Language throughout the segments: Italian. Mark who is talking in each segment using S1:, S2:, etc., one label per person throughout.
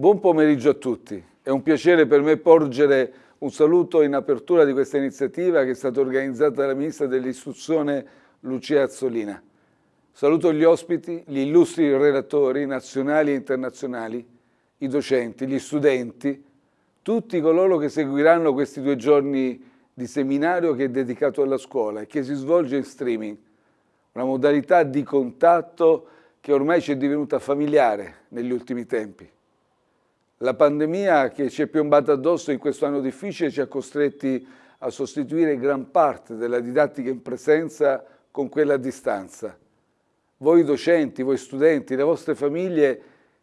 S1: Buon pomeriggio a tutti. È un piacere per me porgere un saluto in apertura di questa iniziativa che è stata organizzata dalla Ministra dell'Istruzione Lucia Azzolina. Saluto gli ospiti, gli illustri relatori nazionali e internazionali, i docenti, gli studenti, tutti coloro che seguiranno questi due giorni di seminario che è dedicato alla scuola e che si svolge in streaming, una modalità di contatto che ormai ci è divenuta familiare negli ultimi tempi. La pandemia che ci è piombata addosso in questo anno difficile ci ha costretti a sostituire gran parte della didattica in presenza con quella a distanza. Voi docenti, voi studenti, le vostre famiglie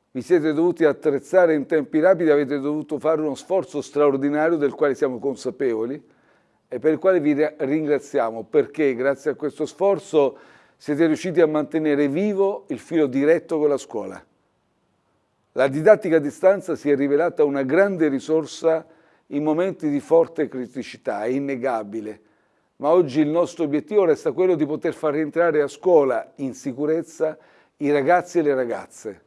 S1: vi siete dovuti attrezzare in tempi rapidi, avete dovuto fare uno sforzo straordinario del quale siamo consapevoli e per il quale vi ringraziamo perché grazie a questo sforzo siete riusciti a mantenere vivo il filo diretto con la scuola. La didattica a distanza si è rivelata una grande risorsa in momenti di forte criticità, è innegabile, ma oggi il nostro obiettivo resta quello di poter far rientrare a scuola in sicurezza i ragazzi e le ragazze.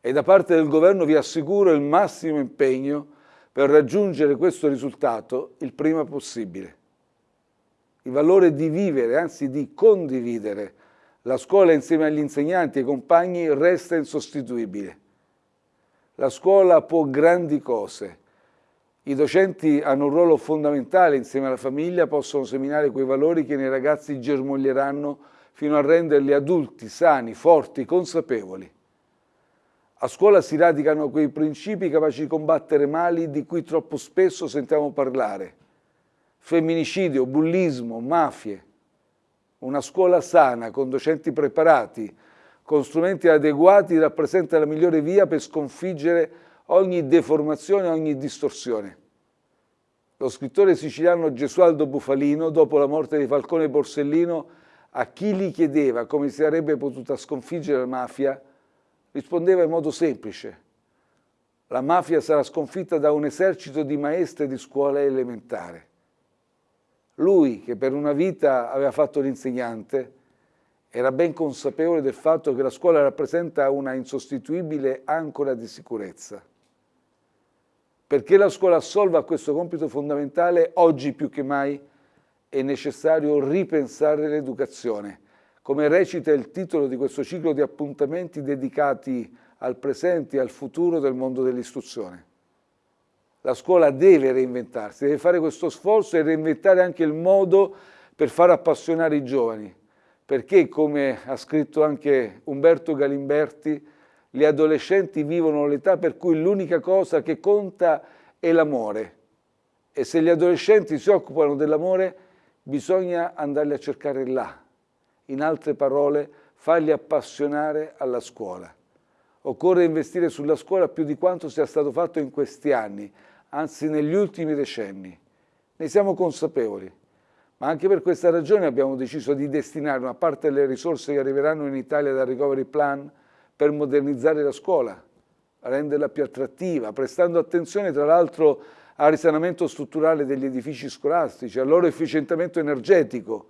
S1: E da parte del Governo vi assicuro il massimo impegno per raggiungere questo risultato il prima possibile. Il valore di vivere, anzi di condividere, la scuola insieme agli insegnanti e ai compagni resta insostituibile. La scuola può grandi cose. I docenti hanno un ruolo fondamentale insieme alla famiglia, possono seminare quei valori che nei ragazzi germoglieranno fino a renderli adulti, sani, forti, consapevoli. A scuola si radicano quei principi capaci di combattere mali di cui troppo spesso sentiamo parlare. Femminicidio, bullismo, mafie. Una scuola sana, con docenti preparati, con strumenti adeguati rappresenta la migliore via per sconfiggere ogni deformazione, ogni distorsione. Lo scrittore siciliano Gesualdo Bufalino, dopo la morte di Falcone Borsellino, a chi gli chiedeva come si sarebbe potuta sconfiggere la mafia, rispondeva in modo semplice. La mafia sarà sconfitta da un esercito di maestre di scuola elementare. Lui, che per una vita aveva fatto l'insegnante, era ben consapevole del fatto che la scuola rappresenta una insostituibile ancora di sicurezza. Perché la scuola assolva questo compito fondamentale, oggi più che mai è necessario ripensare l'educazione, come recita il titolo di questo ciclo di appuntamenti dedicati al presente e al futuro del mondo dell'istruzione. La scuola deve reinventarsi, deve fare questo sforzo e reinventare anche il modo per far appassionare i giovani, perché, come ha scritto anche Umberto Galimberti, gli adolescenti vivono l'età per cui l'unica cosa che conta è l'amore e se gli adolescenti si occupano dell'amore bisogna andarli a cercare là, in altre parole farli appassionare alla scuola. Occorre investire sulla scuola più di quanto sia stato fatto in questi anni, anzi negli ultimi decenni. Ne siamo consapevoli. Ma anche per questa ragione abbiamo deciso di destinare una parte delle risorse che arriveranno in Italia dal Recovery Plan per modernizzare la scuola, renderla più attrattiva, prestando attenzione tra l'altro al risanamento strutturale degli edifici scolastici, al loro efficientamento energetico,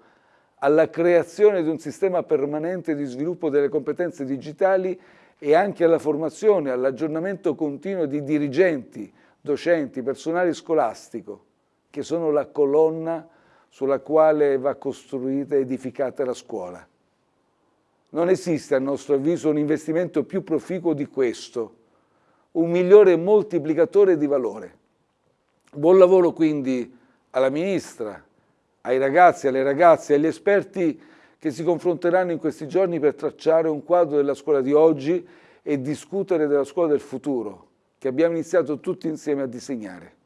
S1: alla creazione di un sistema permanente di sviluppo delle competenze digitali e anche alla formazione, all'aggiornamento continuo di dirigenti, docenti, personale scolastico, che sono la colonna sulla quale va costruita e edificata la scuola. Non esiste a nostro avviso un investimento più proficuo di questo, un migliore moltiplicatore di valore. Buon lavoro quindi alla Ministra, ai ragazzi, alle ragazze, agli esperti che si confronteranno in questi giorni per tracciare un quadro della scuola di oggi e discutere della scuola del futuro, che abbiamo iniziato tutti insieme a disegnare.